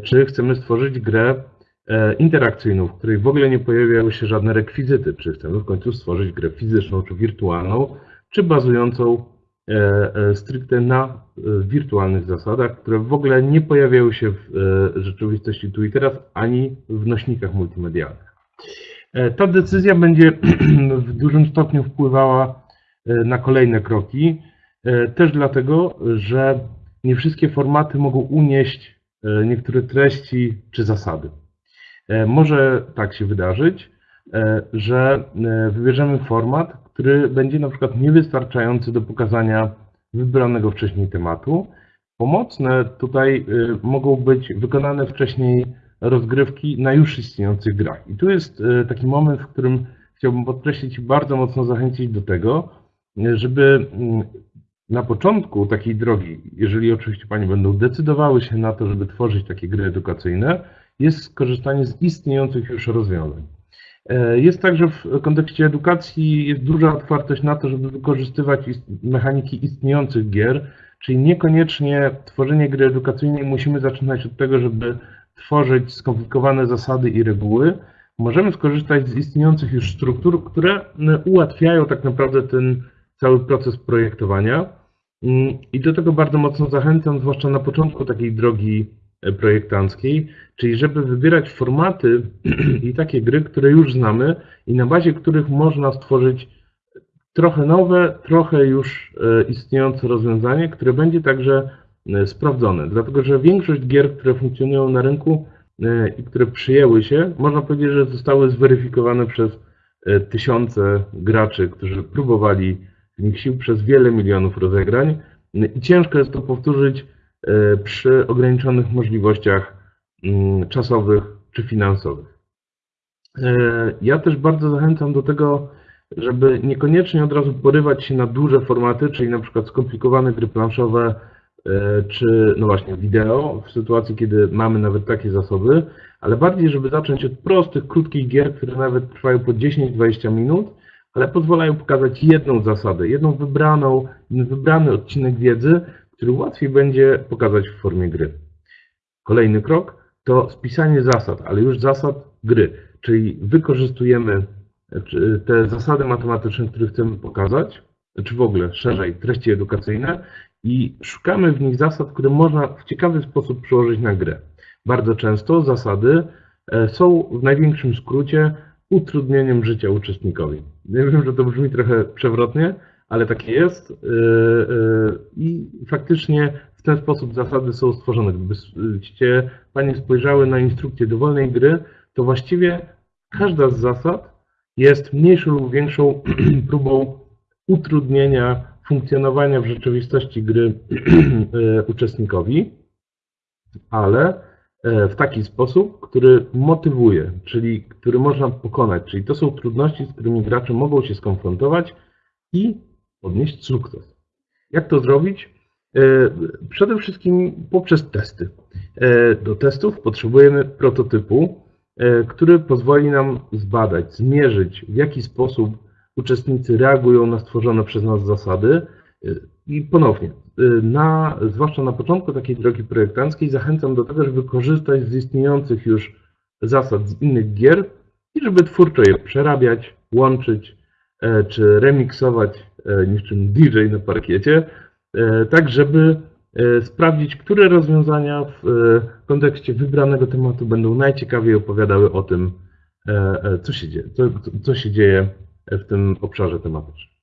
Czy chcemy stworzyć grę E, interakcyjną, w której w ogóle nie pojawiały się żadne rekwizyty, czy chcemy w końcu stworzyć grę fizyczną czy wirtualną, czy bazującą e, e, stricte na wirtualnych zasadach, które w ogóle nie pojawiają się w rzeczywistości tu i teraz, ani w nośnikach multimedialnych. Ta decyzja będzie w dużym stopniu wpływała na kolejne kroki, też dlatego, że nie wszystkie formaty mogą unieść niektóre treści czy zasady. E, może tak się wydarzyć, e, że e, wybierzemy format, który będzie na przykład niewystarczający do pokazania wybranego wcześniej tematu. Pomocne tutaj mogą być wykonane wcześniej rozgrywki na już istniejących grach. I tu jest taki moment, w którym chciałbym podkreślić i bardzo mocno zachęcić do tego, żeby mm, na początku takiej drogi, jeżeli oczywiście Panie będą decydowały się na to, żeby tworzyć takie gry edukacyjne, jest skorzystanie z istniejących już rozwiązań. E, jest także w kontekście edukacji jest duża otwartość na to, żeby wykorzystywać mechaniki istniejących gier, czyli niekoniecznie tworzenie gry edukacyjnej musimy zaczynać od tego, żeby tworzyć skomplikowane zasady i reguły. możemy skorzystać z istniejących już struktur, które ułatwiają tak naprawdę ten cały proces projektowania. Mm, I do tego bardzo mocno zachęcam, zwłaszcza na początku takiej drogi e, projektanckiej, czyli żeby wybierać formaty i takie gry, które już znamy i na bazie których można stworzyć trochę nowe, trochę już e, istniejące rozwiązanie, które będzie także e, sprawdzone. Dlatego, że większość gier, które funkcjonują na rynku i które przyjęły się, można powiedzieć, że zostały zweryfikowane przez tysiące graczy, którzy próbowali sił przez wiele milionów rozegrań i ciężko jest to powtórzyć e, przy ograniczonych możliwościach mm, czasowych czy finansowych. E, ja też bardzo zachęcam do tego, żeby niekoniecznie od razu porywać się na duże formaty, czyli na przykład skomplikowane gry planszowe, e, czy no właśnie wideo, w sytuacji, kiedy mamy nawet takie zasoby, ale bardziej, żeby zacząć od prostych, krótkich gier, które nawet trwają po 10-20 minut ale pozwalają pokazać jedną zasadę, jedną wybraną, wybrany odcinek wiedzy, który łatwiej będzie pokazać w formie gry. Kolejny krok to spisanie zasad, ale już zasad gry, czyli wykorzystujemy te zasady matematyczne, które chcemy pokazać, czy w ogóle szerzej treści edukacyjne i szukamy w nich zasad, które można w ciekawy sposób przełożyć na grę. Bardzo często zasady e, są w największym skrócie utrudnieniem życia uczestnikowi. Ja wiem, że to brzmi trochę przewrotnie, ale takie jest yy, yy, i faktycznie w ten sposób zasady są stworzone. Gdybyście Panie spojrzały na instrukcję dowolnej gry, to właściwie każda z zasad jest mniejszą lub większą próbą utrudnienia funkcjonowania w rzeczywistości gry yy, uczestnikowi, ale w taki sposób, który motywuje, czyli który można pokonać. Czyli to są trudności, z którymi gracze mogą się skonfrontować i odnieść sukces. Jak to zrobić? E, przede wszystkim poprzez testy. E, do testów potrzebujemy prototypu, który pozwoli nam zbadać, zmierzyć, w jaki sposób uczestnicy reagują na stworzone przez nas zasady. I ponownie, na, zwłaszcza na początku takiej drogi projektanckiej, zachęcam do tego, żeby korzystać z istniejących już zasad z innych gier i żeby twórczo je przerabiać, łączyć e, czy remiksować e, niczym DJ na parkiecie, e, tak żeby sprawdzić, które rozwiązania w kontekście wybranego tematu będą najciekawiej opowiadały o tym, co się dzieje, co, co się dzieje w tym obszarze tematycznym.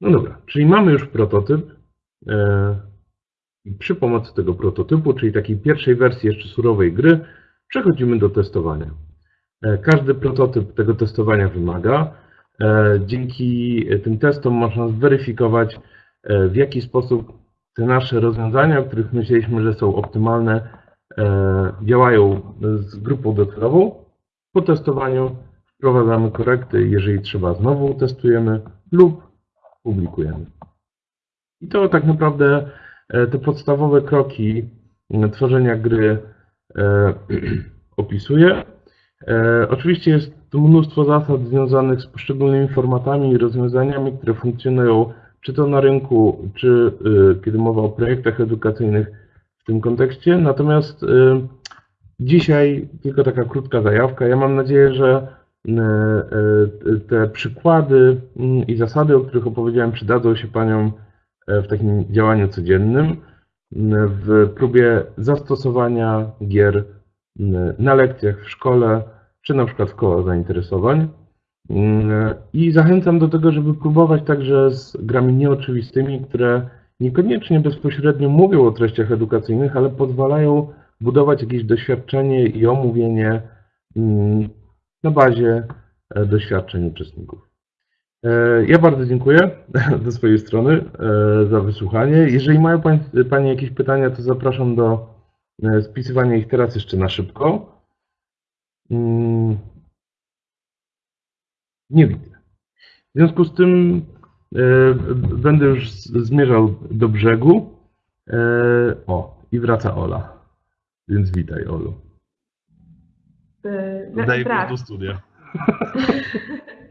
No dobra, czyli mamy już prototyp, przy pomocy tego prototypu, czyli takiej pierwszej wersji jeszcze surowej gry, przechodzimy do testowania. E, każdy prototyp tego testowania wymaga. E, dzięki tym testom można zweryfikować, w jaki sposób te nasze rozwiązania, o których myśleliśmy, że są optymalne, działają z grupą docelową. Po testowaniu wprowadzamy korekty, jeżeli trzeba znowu testujemy lub publikujemy. I to tak naprawdę e, te podstawowe kroki e, tworzenia gry e, opisuje. Oczywiście jest mnóstwo zasad związanych z poszczególnymi formatami i rozwiązaniami, które funkcjonują czy to na rynku, czy kiedy mowa o projektach edukacyjnych w tym kontekście. Natomiast dzisiaj tylko taka krótka zajawka. Ja mam nadzieję, że te przykłady mm, i zasady, o których opowiedziałem, przydadzą się Paniom w takim działaniu codziennym, w próbie zastosowania gier na lekcjach w szkole, czy na przykład w koło zainteresowań. I zachęcam do tego, żeby próbować także z grami nieoczywistymi, które niekoniecznie bezpośrednio mówią o treściach edukacyjnych, ale pozwalają budować jakieś doświadczenie i omówienie na bazie e, doświadczeń uczestników. E, ja bardzo dziękuję ze swojej strony e, za wysłuchanie. Jeżeli mają Panie jakieś pytania, to zapraszam do e, spisywania ich teraz jeszcze na szybko. Mm. Nie widzę. W związku z tym będę już zmierzał do brzegu. O, i wraca Ola. Więc witaj, Olu. Daję głos do studia.